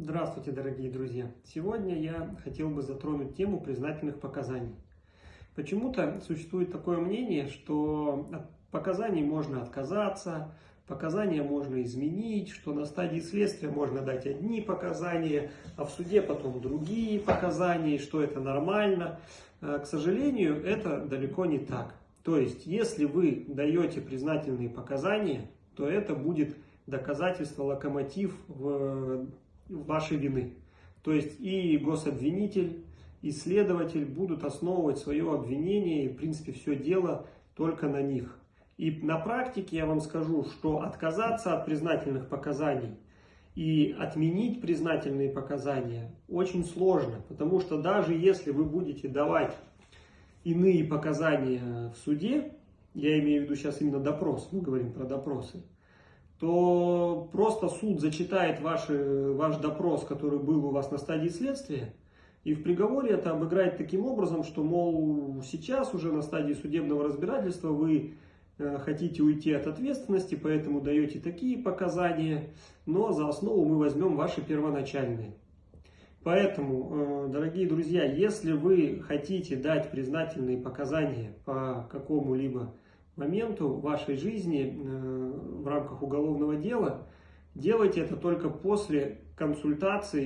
Здравствуйте, дорогие друзья! Сегодня я хотел бы затронуть тему признательных показаний. Почему-то существует такое мнение, что от показаний можно отказаться, показания можно изменить, что на стадии следствия можно дать одни показания, а в суде потом другие показания, что это нормально. Э, к сожалению, это далеко не так. То есть, если вы даете признательные показания, то это будет доказательство, локомотив в вашей вины. То есть и гособвинитель, и следователь будут основывать свое обвинение, и в принципе все дело только на них. И на практике я вам скажу, что отказаться от признательных показаний и отменить признательные показания очень сложно, потому что даже если вы будете давать иные показания в суде, я имею в виду сейчас именно допрос, мы говорим про допросы, то просто суд зачитает ваш, ваш допрос, который был у вас на стадии следствия, и в приговоре это обыграет таким образом, что, мол, сейчас уже на стадии судебного разбирательства вы э, хотите уйти от ответственности, поэтому даете такие показания, но за основу мы возьмем ваши первоначальные. Поэтому, э, дорогие друзья, если вы хотите дать признательные показания по какому-либо моменту вашей жизни э, в рамках уголовного дела, делайте это только после консультации